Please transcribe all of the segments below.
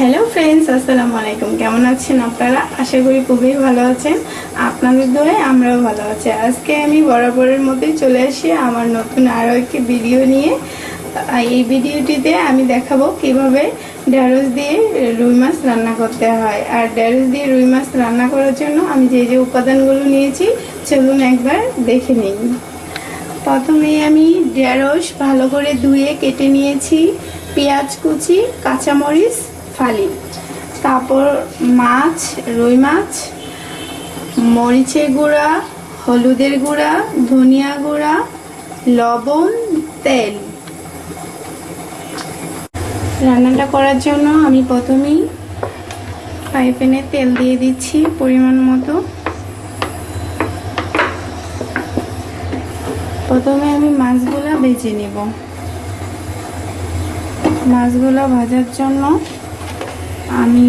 Hello friends, আসসালামু আলাইকুম। কেমন আছেন আপনারা? আশা করি খুবই ভালো আছেন। আপনাদের দোয়ে আমরাও ভালো আছি। আজকে আমি বরাবরের মতোই চলে আসি আমার নতুন আরও একটি ভিডিও নিয়ে। এই ভিডিওটিতে আমি দেখাবো কীভাবে ঢেঁড়স দিয়ে রুই মাছ রান্না করতে হয়। আর ঢেঁড়স দিয়ে রুই মাছ রান্না করার জন্য আমি যে যে উপাদানগুলো নিয়েছি, চলুন একবার দেখে নিই। প্রথমে আমি ঢেঁড়স ভালো করে ধুয়ে কেটে নিয়েছি। পেঁয়াজ কুচি, কাঁচামরিচ ফালি। তারপর মাছ, রুই মাছ, মরিচের গুঁড়া, হলুদের গুঁড়া, ধনিয়া গুঁড়া, লবণ, তেল। রান্নাটা করার জন্য আমি প্রথমেই ফ্রাই প্যানে তেল দিয়ে দিচ্ছি পরিমাণ মতো। প্রথমে আমি মাছগুলো ভেজে নেব। মাছগুলো ভাজার জন্য আমি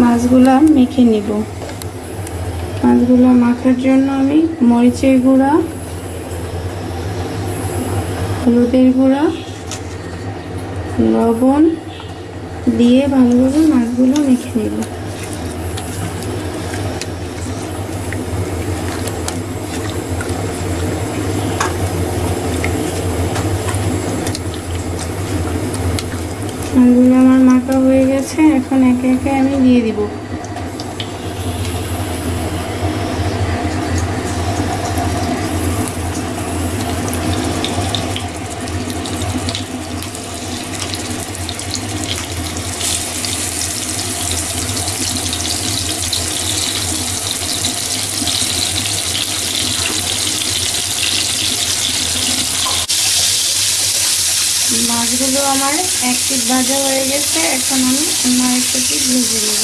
মাছগুলা মেখে নিব। মাছগুলো মাখার জন্য আমি মরিচের গুঁড়া, হলুদের গুঁড়া, লবণ দিয়ে ভালোভাবে মাছগুলো মেখে নেব। মাছগুলো মাখা হয়ে গেছে এখন একে একে আমি দিয়ে দিব। মাছগুলো আমার এক পিস ভাজা হয়ে গেছে, এখন আমি অন্য একটা পিস ভেজে নেব।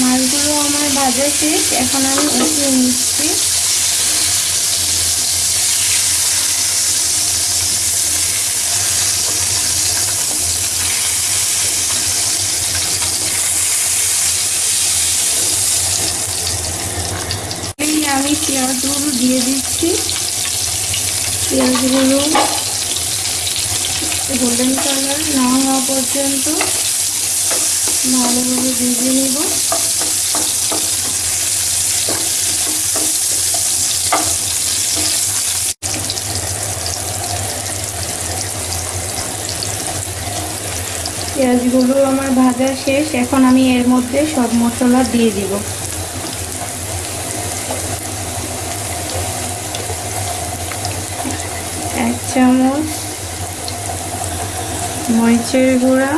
মাছগুলো আমার ভাজা শেষ, এখন আমি উঠিয়ে নিচ্ছি এই আমি পেঁয়াজগুলো দিয়ে দিচ্ছি। পেঁয়াজগুলো গোল্ডেন কালার না হওয়া পর্যন্ত ভালোভাবে ভেজে নেব। পেঁয়াজগুলো আমার ভাজা শেষ। এখন আমি এর মধ্যে সব মশলা দিয়ে দিব এক চামচ, মরিচের গুঁড়া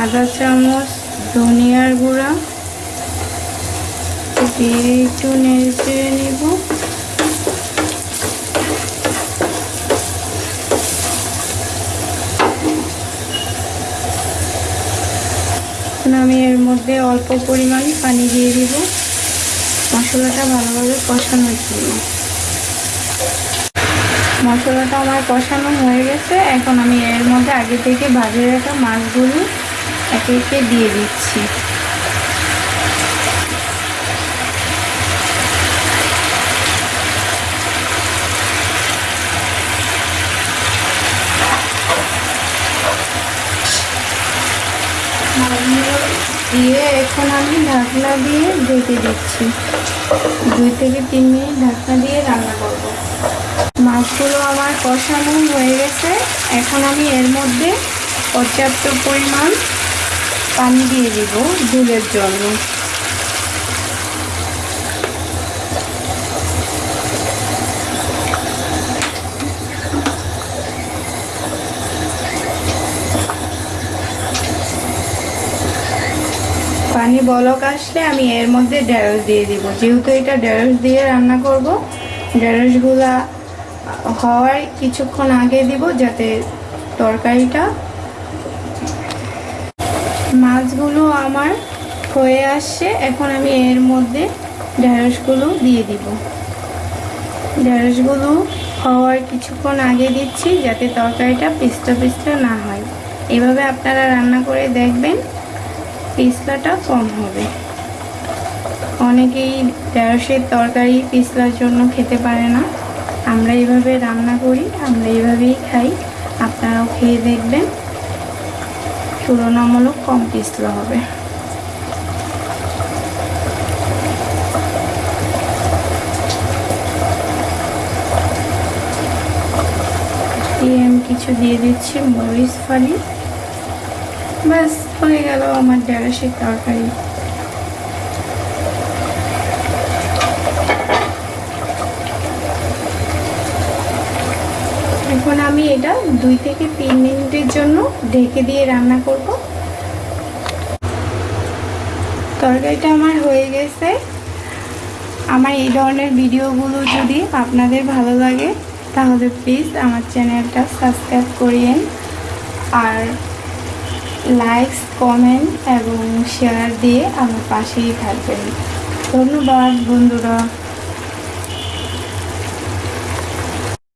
আধা চামচ, ধনিয়ার গুঁড়া। দিয়ে একটু নেড়ে চেড়ে নেব আমি এর মধ্যে অল্প পরিমাণ পানি দিয়ে দিব। মশলাটা ভালোভাবে কষানোর জন্য মশলাটা আমার কষানো হয়ে গেছে। এখন আমি এর মধ্যে আগে থেকে ভাজে রাখা মাছগুলো একে একে দিয়ে দিচ্ছি। মাছগুলো দিয়ে এখন আমি ঢাকনা দিয়ে ঢেকে দিচ্ছি। দুই থেকে তিন মিনিট ঢাকনা দিয়ে রান্না করব। মাছগুলো আমার কষানো হয়ে গেছে। এখন আমি এর মধ্যে পর্যাপ্ত পরিমাণ পানি দিয়ে দিব ঝুলের জন্য। পানি বলক আসলে আমি এর মধ্যে ঢেঁড়স দিয়ে দিব। যেহেতু এটা ঢেঁড়স দিয়ে রান্না করব, ঢেঁড়সগুলা হওয়ার কিছুক্ষণ আগে দিব যাতে তরকারিটা মাছগুলো আমার হয়ে আসছে। এখন আমি এর মধ্যে ঢেঁড়সগুলো দিয়ে দিব। ঢেঁড়সগুলো হওয়ার কিছুক্ষণ আগে দিচ্ছি যাতে তরকারিটা পিস্তা পিস্তা না হয়। এভাবে আপনারা রান্না করে দেখবেন। পিছলাটা কম হবে। অনেকেই ঢেঁড়সের তরকারি পিছলার জন্য খেতে পারে না। আমরা এইভাবে রান্না করি, আমরা এইভাবেই খাই। আপনারাও খেয়ে দেখবেন। তুলনামূলক কম পিছলা হবে। আমি কিছু দিয়ে দিচ্ছি মরিচ ফালি। ব্যাস, হয়ে গেল আমার ঢেঁড়সের তরকারি। এখন আমি এটা দুই থেকে তিন মিনিটের জন্য ঢেকে দিয়ে রান্না করব। তরকারিটা আমার হয়ে গেছে। আমার এই ধরনের ভিডিওগুলো যদি আপনাদের ভালো লাগে, তাহলে প্লিজ আমার চ্যানেলটা সাবস্ক্রাইব করিয়েন আর লাইকস কমেন্ট এবং শেয়ার দিয়ে আমার পাশেই থাকবেন। ধন্যবাদ বন্ধুরা।